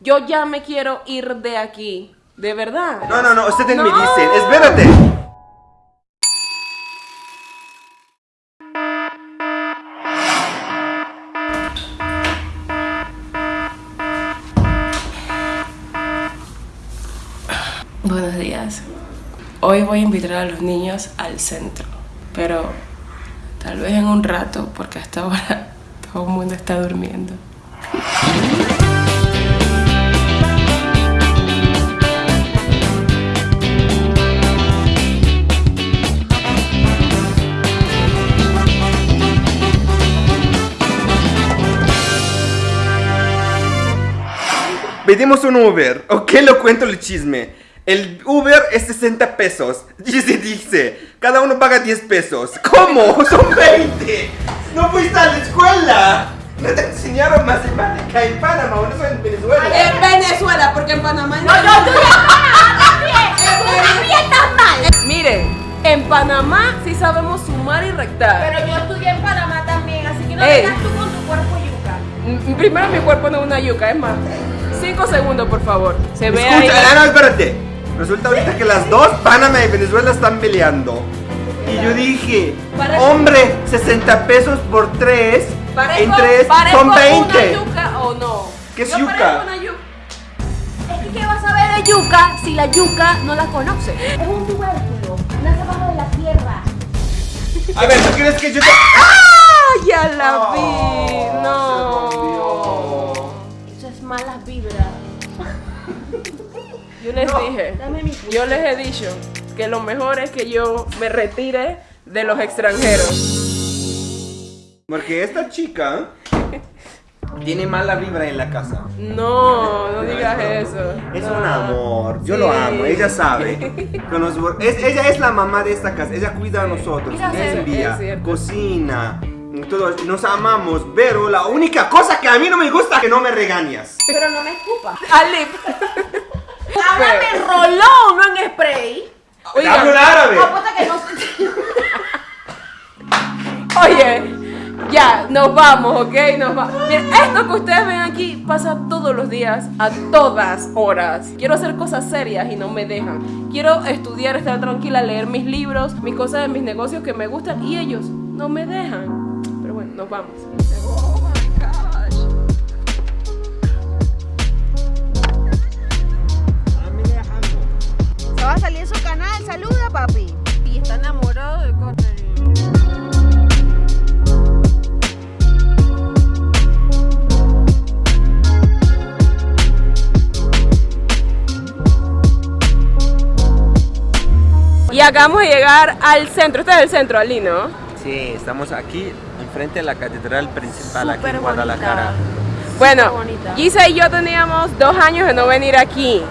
Yo ya me quiero ir de aquí. De verdad. No, no, no, ustedes me No. dicen, espérate. Buenos días. Hoy voy a invitar a los niños al centro, pero tal vez en un rato, porque hasta ahora todo el mundo está durmiendo. Pedimos un Uber, ¿ok? Lo cuento el chisme. El Uber es 60 pesos. Dice, dice, cada uno paga 10 pesos. ¿Cómo? Son 20. No fuiste a la escuela. No te enseñaron matemática en Panamá o no en Venezuela. En Venezuela, porque en Panamá no. Miren, en Panamá sí sabemos sumar y rectar. Pero yo estudié en Panamá también, así que no Ey. vengas tú con tu cuerpo yuca. Mm, Primero mi cuerpo no es una yuca, es más. Cinco segundos, por favor. Se ve Escucha, ahí. ah, no, espérate. Resulta ahorita que las dos, Panamá y Venezuela, están peleando. Y yo dije, Parezco- hombre, 60 pesos por 3 Parezco- en 3 parezco son una 20. yuca o no? ¿Qué es Yo yuca? parezco una yuca. Es que ¿qué vas a ver de yuca si la yuca no la conoces? Es un tubérculo, nace abajo de la tierra. A ver, ¿tú crees que yo te... ¡Ah! Ya la Oh, vi. se No. Yo les dije. Dame mi Yo les he dicho que lo mejor es que yo me retire de los extranjeros. Porque esta chica tiene mala vibra en la casa. No, no digas eso. Es No. un amor, yo Sí. lo amo, ella sabe. Es- ella es la mamá de esta casa, ella cuida a nosotros, es cierto. cocina, todo, nos amamos, pero la única cosa que a mí no me gusta es que no me regañas. Pero no me escupas. Alip. Háblame en rolón, no en spray. Oigan. Hablo en árabe. Apuesta que no. Oye, ya, nos vamos, ¿ok? Nos vamos. Miren, esto que ustedes ven aquí pasa todos los días, a todas horas. Quiero hacer cosas serias y no me dejan. Quiero estudiar, estar tranquila, leer mis libros, mis cosas de mis negocios que me gustan y ellos no me dejan. Pero bueno, nos vamos. Y acabamos de llegar al centro. Este es el centro, Ali, ¿no? Sí, estamos aquí enfrente de la catedral principal aquí en Guadalajara. Bueno, bonita. Gise y yo teníamos dos años de no venir aquí.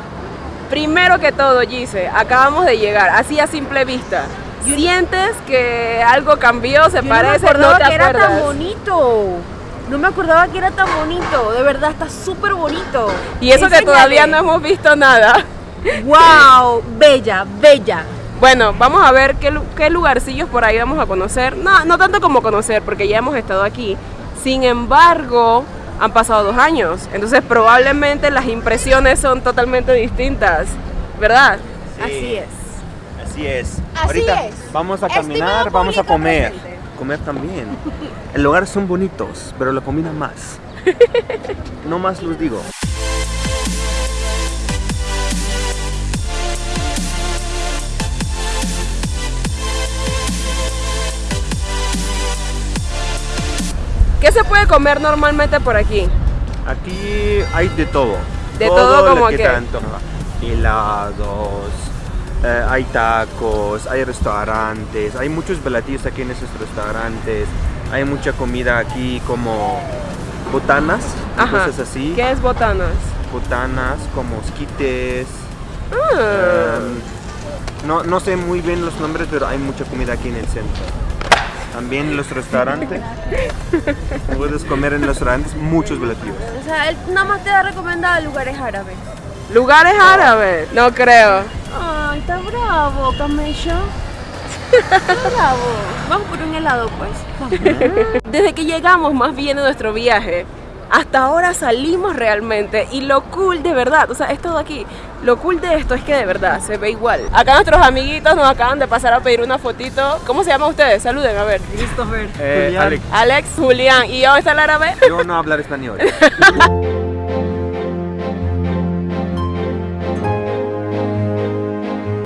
Primero que todo, Gise, acabamos de llegar, así a simple vista. ¿Sientes que algo cambió, se Yo no me parece? acordaba te que era tan acuerdas? bonito. No me acordaba que era tan bonito. De verdad, está súper bonito. Y eso que todavía no hemos visto nada. ¡Wow! Bella, bella. Bueno, vamos a ver qué, qué lugarcillos por ahí vamos a conocer. No, no tanto como conocer, porque ya hemos estado aquí. Sin embargo, han pasado dos años. Entonces probablemente las impresiones son totalmente distintas. ¿Verdad? Sí. Así es. Así es. Así Ahorita es. vamos a Estimado caminar, vamos a comer. presente. Comer también. El lugar son bonitos, pero la comida más. No más los digo. ¿Qué se puede comer normalmente por aquí? Aquí hay de todo. De todo lo como que. Helados, eh, hay tacos, hay restaurantes, hay muchos platillos aquí en esos restaurantes. Hay mucha comida aquí como botanas, Ajá. cosas así. ¿Qué es botanas? Botanas como esquites. Ah, em, no, no sé muy bien los nombres, pero hay mucha comida aquí en el centro. También los restaurantes. Puedes comer en los restaurantes muchos platillos. O sea, él nada más te ha recomendado lugares árabes. ¿Lugares árabes? No creo. Ay, está bravo, camello. Está bravo. Vamos por un helado, pues. Vamos. Desde que llegamos más bien de nuestro viaje, hasta ahora salimos realmente y lo cool de verdad, o sea, es todo aquí. Lo cool de esto es que de verdad se ve igual. Acá nuestros amiguitos nos acaban de pasar a pedir una fotito. ¿Cómo se llaman ustedes? Saluden, a ver. Christopher. Eh, Alex, Alex, Julián. ¿Y dónde está el árabe? yo no hablar español.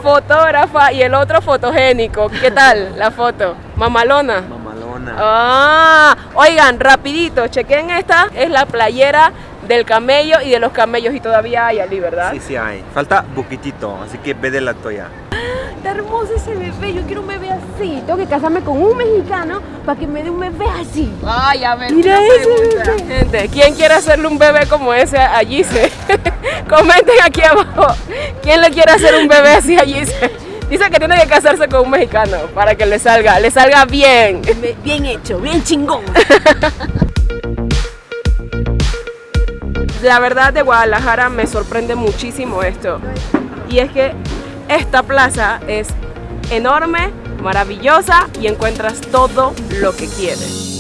Fotógrafa y el otro fotogénico. ¿Qué tal la foto? Mamalona. Mamalona. Ah, oigan, rapidito, chequen esta, es la playera del camello y de los camellos y todavía hay allí, ¿verdad? Sí, sí hay. Falta poquitito, así que ve de la toya. Está hermoso ese bebé. Yo quiero un bebé así. Tengo que casarme con un mexicano para que me dé un bebé así. Ay, a ver, Mira ese pregunta. bebé. Gente, ¿quién quiere hacerle un bebé como ese a Gise? Comenten aquí abajo. ¿Quién le quiere hacer un bebé así a Gise? Dice que tiene que casarse con un mexicano para que le salga, le salga bien. Bien hecho, bien chingón. La verdad de Guadalajara me sorprende muchísimo esto. Y es que esta plaza es enorme, maravillosa y encuentras todo lo que quieres.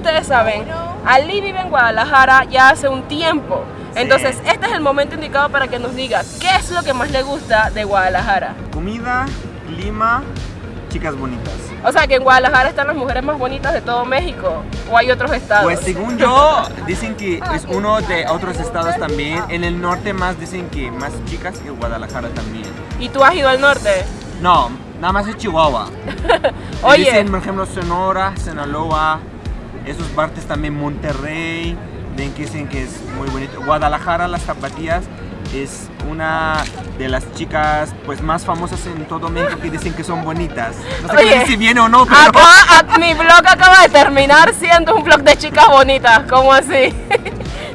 Ustedes saben, Ali vive en Guadalajara ya hace un tiempo. Entonces, este es el momento indicado para que nos diga qué es lo que más le gusta de Guadalajara. Comida, clima, chicas bonitas. O sea, que en Guadalajara están las mujeres más bonitas de todo México. O hay otros estados. Pues según yo, dicen que es uno de otros estados también. En el norte más dicen que más chicas que Guadalajara también. ¿Y tú has ido al norte? No, nada más es Chihuahua. Oye. Dicen, por ejemplo, Sonora, Sinaloa, esos partes también Monterrey, ven que dicen que es muy bonito. Guadalajara, las zapatillas, es una de las chicas pues más famosas en todo México que dicen que son bonitas. No sé Oye, si viene o no, pero Acá, a- mi blog acaba de terminar siendo un blog de chicas bonitas. ¿Cómo así?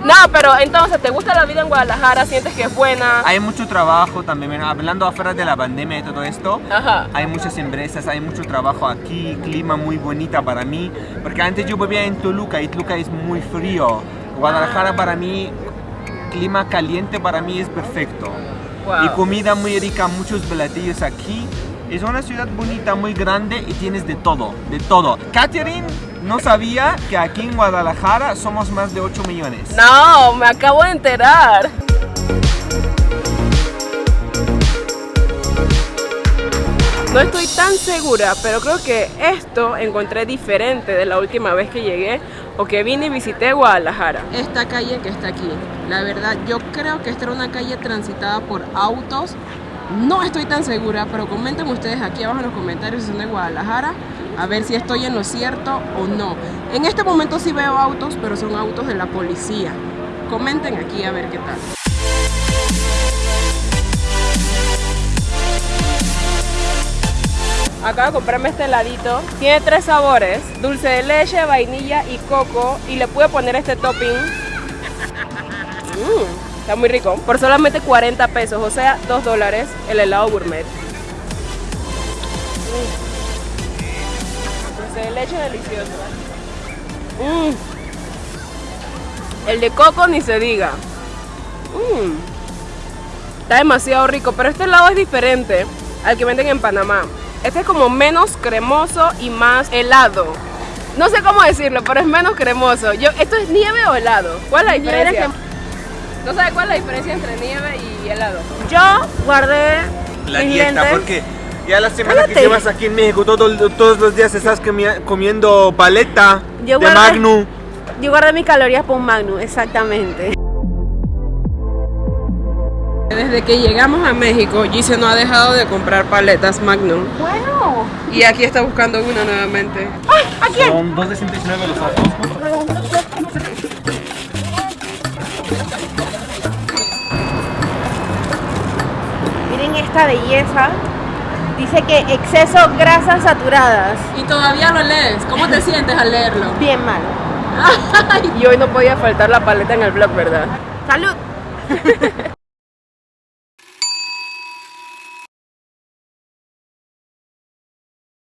No, pero entonces, ¿te gusta la vida en Guadalajara? ¿Sientes que es buena? hay mucho trabajo también. Hablando afuera de la pandemia y todo esto, Ajá. hay muchas empresas, hay mucho trabajo aquí, clima muy bonita para mí, porque antes yo vivía en Toluca y Toluca es muy frío. Guadalajara para mí, clima caliente para mí es perfecto. Wow. Y comida muy rica, muchos platillos aquí. Es una ciudad bonita, muy grande y tienes de todo, de todo. Catherine no sabía que aquí en Guadalajara somos más de 8 millones. No, me acabo de enterar. No estoy tan segura, pero creo que esto encontré diferente de la última vez que llegué o que vine y visité Guadalajara. Esta calle que está aquí, la verdad, yo creo que esta era una calle transitada por autos. No estoy tan segura, pero comenten ustedes aquí abajo en los comentarios si son de Guadalajara, a ver si estoy en lo cierto o no. En este momento sí veo autos, pero son autos de la policía. Comenten aquí a ver qué tal. Acabo de comprarme este heladito. Tiene tres sabores: dulce de leche, vainilla y coco. Y le pude poner este topping. Mm, está muy rico. Por solamente 40 pesos, o sea, 2 dólares el helado gourmet. Mm. Dulce de leche delicioso. Mm. El de coco ni se diga. Mm. Está demasiado rico, pero este helado es diferente al que venden en Panamá. Este es como menos cremoso y más helado. No sé cómo decirlo, pero es menos cremoso. Yo, ¿Esto es nieve o helado? ¿Cuál es la diferencia? ¿No sabes cuál es la diferencia entre nieve y helado? Yo guardé La mis dieta, lentes. porque ya la semana que llevas aquí en México, todo- todos los días estás comi- comiendo paleta Yo de guardé- Magnum. Yo guardé mis calorías por un Magnum, exactamente. Desde que llegamos a México, Gise no ha dejado de comprar paletas Magnum. Bueno. Y aquí está buscando una nuevamente. Son 2 de 119 los ojos. Miren esta belleza. Dice que exceso grasas saturadas. Y todavía lo lees. ¿Cómo te sientes al leerlo? Bien mal. y hoy no podía faltar la paleta en el blog, ¿verdad? Salud.